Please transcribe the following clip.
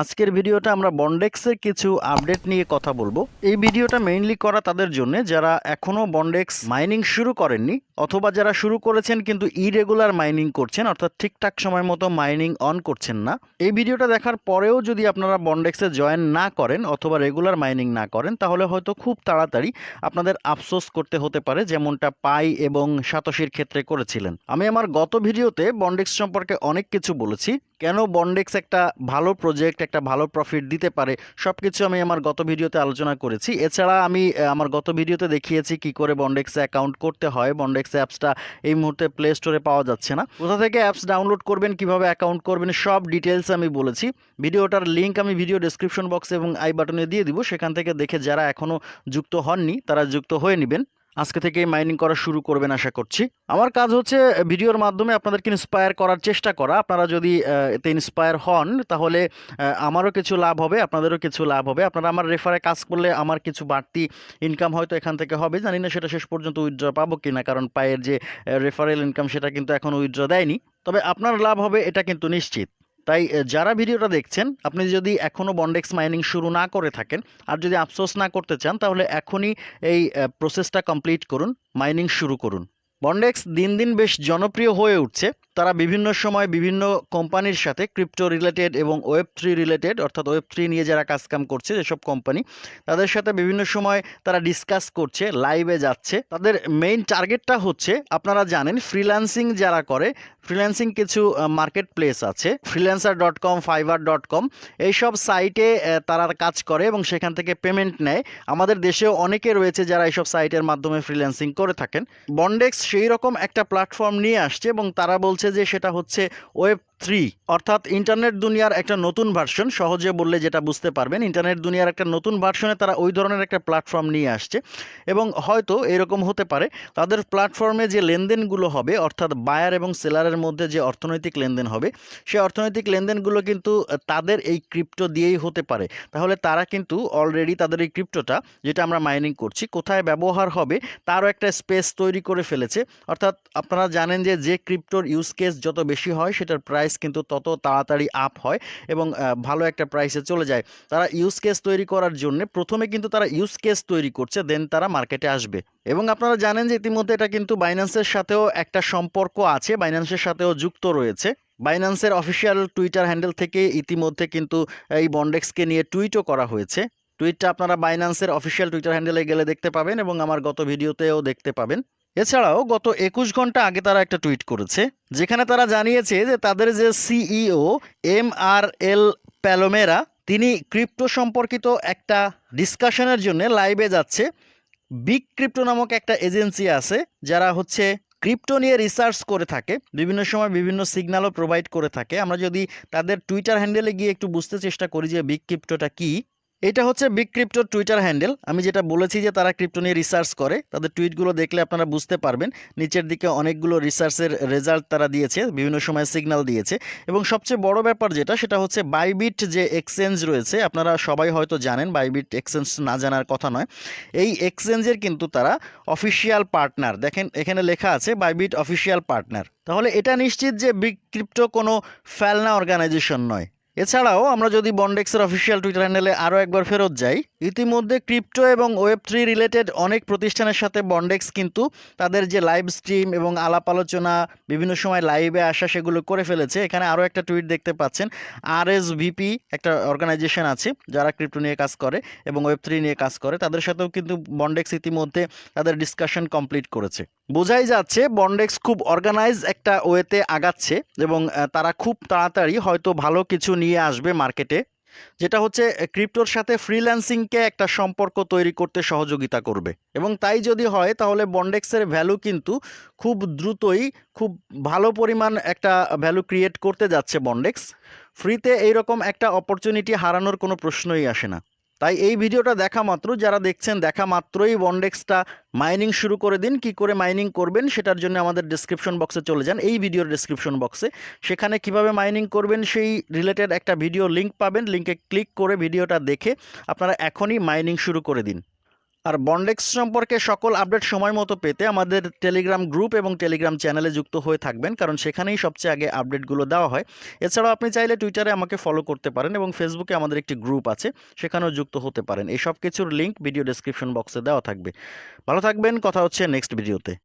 আজকের ভিডিওটা আমরা বন্ডেক্সের কিছু আপডেট নিয়ে কথা বলব। এই ভিডিওটা মেইনলি করা তাদের জন্য যারা এখনও বন্ডেক্স মাইনিং শুরু করেননি অথবা যারা শুরু করেছেন কিন্তু ইরেগুলার মাইনিং করছেন, অর্থাৎ ঠিকঠাক সময় মতো মাইনিং অন করছেন না, এই ভিডিওটা দেখার পরেও যদি আপনারা বন্ডেক্সে জয়েন না করেন অথবা রেগুলার মাইনিং না করেন, তাহলে হয়তো খুব তাড়াতাড়ি আপনাদের আফসোস করতে হতে পারে যেমনটা পাই এবং সাতশির ক্ষেত্রে করেছিলেন। আমি আমার গত ভিডিওতে বন্ডেক্স সম্পর্কে অনেক কিছু বলেছি। কেন বন্ডেক্স একটা ভালো প্রজেক্ট একটা ভালো প্রফিট দিতে পারে সব কিছু আমি আমার গত ভিডিওতে আলোচনা করেছি। এছাড়া আমি আমার গত ভিডিওতে দেখিয়েছি কি করে বন্ডেক্সে অ্যাকাউন্ট করতে হয়। বন্ডেক্স অ্যাপসটা এই মুহূর্তে প্লে স্টোরে পাওয়া যাচ্ছে না। কোথা থেকে অ্যাপস ডাউনলোড করবেন, কীভাবে অ্যাকাউন্ট করবেন, সব ডিটেলস আমি বলেছি। ভিডিওটার লিঙ্ক আমি ভিডিও ডেসক্রিপশন বক্সে এবং আই বাটনে দিয়ে দিব। সেখান থেকে দেখে যারা এখনও যুক্ত হননি, তারা যুক্ত হয়ে নেবেন। আজকে থেকে মাইনিং করা শুরু করবেন আশা করছি। আমার কাজ হচ্ছে ভিডিওর মাধ্যমে আপনাদেরকে ইন্সপায়ার করার চেষ্টা করা। আপনারা যদি এতে ইন্সপায়ার হন, তাহলে আমারও কিছু লাভ হবে, আপনাদেরও কিছু লাভ হবে। আপনারা আমার রেফারে কাজ করলে আমার কিছু বাড়তি ইনকাম হয়তো এখান থেকে হবে। জানি না সেটা শেষ পর্যন্ত উইথড্র পাবো কি না কারণ পায়ের যে রেফারেল ইনকাম সেটা কিন্তু এখন উইথড্র দেয়নি। তবে আপনার লাভ হবে, এটা কিন্তু নিশ্চিত। তাই যারা ভিডিওটা দেখছেন, আপনি যদি এখনও বন্ডেক্স মাইনিং শুরু না করে থাকেন, আর যদি আফসোস না করতে চান, তাহলে এখনই এই প্রসেসটা কমপ্লিট করুন মাইনিং শুরু করুন। বন্ডেক্স দিন দিন বেশ জনপ্রিয় হয়ে উঠছে। তারা বিভিন্ন সময় বিভিন্ন কোম্পানির সাথে ক্রিপ্টো রিলেটেড এবং ওয়েব থ্রি রিলেটেড, অর্থাৎ ওয়েব থ্রি নিয়ে যারা কাজকাম করছে, যেসব কোম্পানি, তাদের সাথে বিভিন্ন সময় তারা ডিসকাস করছে, লাইভে যাচ্ছে। তাদের মেইন টার্গেটটা হচ্ছে, আপনারা জানেন ফ্রিল্যান্সিং যারা করে ফ্রিল্যান্সিং কিছু মার্কেট প্লেস আছে freelancer dot com Fiverr dot com এইসব সাইটে তারা কাজ করে এবং সেখান থেকে পেমেন্ট নেয়। আমাদের দেশেও অনেকে রয়েছে যারা এইসব সাইটের মাধ্যমে ফ্রিল্যান্সিং করে থাকেন। বন্ডেক্স সেই রকম একটা প্ল্যাটফর্ম নিয়ে আসছে এবং তারা বলছে যে সেটা হচ্ছে ওয়েব থ্রি, অর্থাৎ ইন্টারনেট দুনিয়ার একটা নতুন ভার্সন সহজে বললে যেটা বুঝতে পারবেন, ইন্টারনেট দুনিয়ার একটা নতুন ভার্সনে তারা ওই ধরনের একটা প্ল্যাটফর্ম নিয়ে আসছে। এবং হয়তো এরকম হতে পারে, তাদের প্ল্যাটফর্মে যে লেনদেনগুলো হবে, অর্থাৎ বায়ার এবং সেলারের মধ্যে যে অর্থনৈতিক লেনদেন হবে সেই অর্থনৈতিক লেনদেনগুলো কিন্তু তাদের এই ক্রিপ্টো দিয়েই হতে পারে। তাহলে তারা কিন্তু অলরেডি তাদের এই ক্রিপ্টোটা যেটা আমরা মাইনিং করছি, কোথায় ব্যবহার হবে, তারও একটা স্পেস তৈরি করে ফেলেছে। অর্থাৎ আপনারা জানেন যে যে ক্রিপ্টোর ইউজ কেস যত বেশি হয়, সেটার প্রাইস কিন্তু তত তাড়াতাড়ি আপ হয় এবং ভালো একটা প্রাইসে চলে যায়। তারা ইউজ কেস তৈরি করার জন্য প্রথমে কিন্তু তারা ইউজ কেস তৈরি করছে দেন তারা মার্কেটে আসবে। এবং আপনারা জানেন যে ইতিমধ্যে এটা কিন্তু বাইন্যান্সের সাথেও একটা সম্পর্ক আছে বাইন্যান্সের সাথেও যুক্ত রয়েছে। বাইন্যান্সের অফিসিয়াল টুইটার হ্যান্ডেল থেকে ইতিমধ্যে কিন্তু এই বন্ডেক্সকে নিয়ে টুইটও করা হয়েছে। টুইটটা আপনারা বাইন্যান্সের অফিসিয়াল টুইটার হ্যান্ডেলে গেলে দেখতে পাবেন এবং আমার গত ভিডিওতেও দেখতে পাবেন। এছাড়াও গত একুশ ঘণ্টা আগে তারা একটা টুইট করেছে, যেখানে তারা জানিয়েছে যে তাদের যে সিইও এম আর এল প্যালোমেরা, তিনি ক্রিপ্টো সম্পর্কিত একটা ডিসকাশনের জন্য লাইভে যাচ্ছে। বিগ ক্রিপ্টো নামক একটা এজেন্সি আছে, যারা হচ্ছে ক্রিপ্টো নিয়ে রিসার্চ করে থাকে, বিভিন্ন সময় বিভিন্ন সিগন্যালও প্রোভাইড করে থাকে। আমরা যদি তাদের টুইটার হ্যান্ডেলে গিয়ে একটু বুঝতে চেষ্টা করি যে বিগ ক্রিপ্টোটা কী এটা হচ্ছে বিগ ক্রিপ্টোর টুইটার হ্যান্ডেল আমি যেটা বলেছি যে তারা ক্রিপ্টো নিয়ে রিসার্চ করে, তাদের টুইটগুলো দেখলে আপনারা বুঝতে পারবেন। নিচের দিকে অনেকগুলো রিসার্চের রেজাল্ট তারা দিয়েছে, বিভিন্ন সময় সিগন্যাল দিয়েছে। এবং সবচেয়ে বড় ব্যাপার যেটা, সেটা হচ্ছে বাইবিট যে এক্সচেঞ্জ রয়েছে, আপনারা সবাই হয়তো জানেন বাইবিট এক্সচেঞ্জ না জানার কথা নয়। এই এক্সচেঞ্জের কিন্তু তারা অফিসিয়াল পার্টনার দেখেন, এখানে লেখা আছে বাইবিট অফিসিয়াল পার্টনার তাহলে এটা নিশ্চিত যে বিগ ক্রিপ্টো কোনো ফেলনা অর্গানাইজেশন নয়। এছাড়াও আমরা যদি বন্ডেক্সের অফিসিয়াল টুইটার হ্যান্ডেলে আরও একবার ফেরত যাই, ইতিমধ্যে ক্রিপ্টো এবং ওয়েব থ্রি রিলেটেড অনেক প্রতিষ্ঠানের সাথে বন্ডেক্স কিন্তু তাদের যে লাইভ স্ট্রিম এবং আলাপ আলোচনা, বিভিন্ন সময় লাইভে আসা সেগুলো করে ফেলেছে। এখানে আরও একটা টুইট দেখতে পাচ্ছেন আর এস ভিপি একটা অর্গানাইজেশন আছে যারা ক্রিপ্টো নিয়ে কাজ করে এবং ওয়েব থ্রি নিয়ে কাজ করে। তাদের সাথেও কিন্তু বন্ডেক্স ইতিমধ্যে তাদের ডিসকাশন কমপ্লিট করেছে। বোঝাই যাচ্ছে বন্ডেক্স খুব অর্গানাইজ একটা ওয়েতে আগাচ্ছে এবং তারা খুব তাড়াতাড়ি হয়তো ভালো কিছু নিয়ে আসবে মার্কেটে, যেটা হচ্ছে ক্রিপ্টোর সাথে ফ্রিল্যান্সিংকে একটা সম্পর্ক তৈরি করতে সহযোগিতা করবে। এবং তাই যদি হয়, তাহলে বন্ডেক্সের ভ্যালু কিন্তু খুব দ্রুতই খুব ভালো পরিমাণ একটা ভ্যালু ক্রিয়েট করতে যাচ্ছে বন্ডেক্স ফ্রিতে এইরকম একটা অপরচুনিটি হারানোর কোনো প্রশ্নই আসে না। তাই এই ভিডিওটা দেখা মাত্র। যারা দেখছেন, দেখা মাত্রই বন্ডেক্সটা মাইনিং শুরু করে দিন। কি করে মাইনিং করবেন সেটার জন্য আমাদের ডিসক্রিপশন বক্সে চলে যান। এই ভিডিওর ডিসক্রিপশন বক্সে সেখানে কীভাবে মাইনিং করবেন সেই রিলেটেড একটা ভিডিও লিঙ্ক পাবেন। লিংকে ক্লিক করে ভিডিওটা দেখে আপনারা এখনই মাইনিং শুরু করে দিন। আর বন্ডেক্স সম্পর্কে সকল আপডেট সময় মতো পেতে আমাদের টেলিগ্রাম গ্রুপ এবং টেলিগ্রাম চ্যানেলে যুক্ত হয়ে থাকবেন, কারণ সেখানেই সবচেয়ে আগে আপডেটগুলো দেওয়া হয়। এছাড়াও আপনি চাইলে টুইটারে আমাকে ফলো করতে পারেন এবং ফেসবুকে আমাদের একটি গ্রুপ আছে, সেখানেও যুক্ত হতে পারেন। এই সব কিছুর লিঙ্ক ভিডিও ডেসক্রিপশন বক্সে দেওয়া থাকবে। ভালো থাকবেন, কথা হচ্ছে নেক্সট ভিডিওতে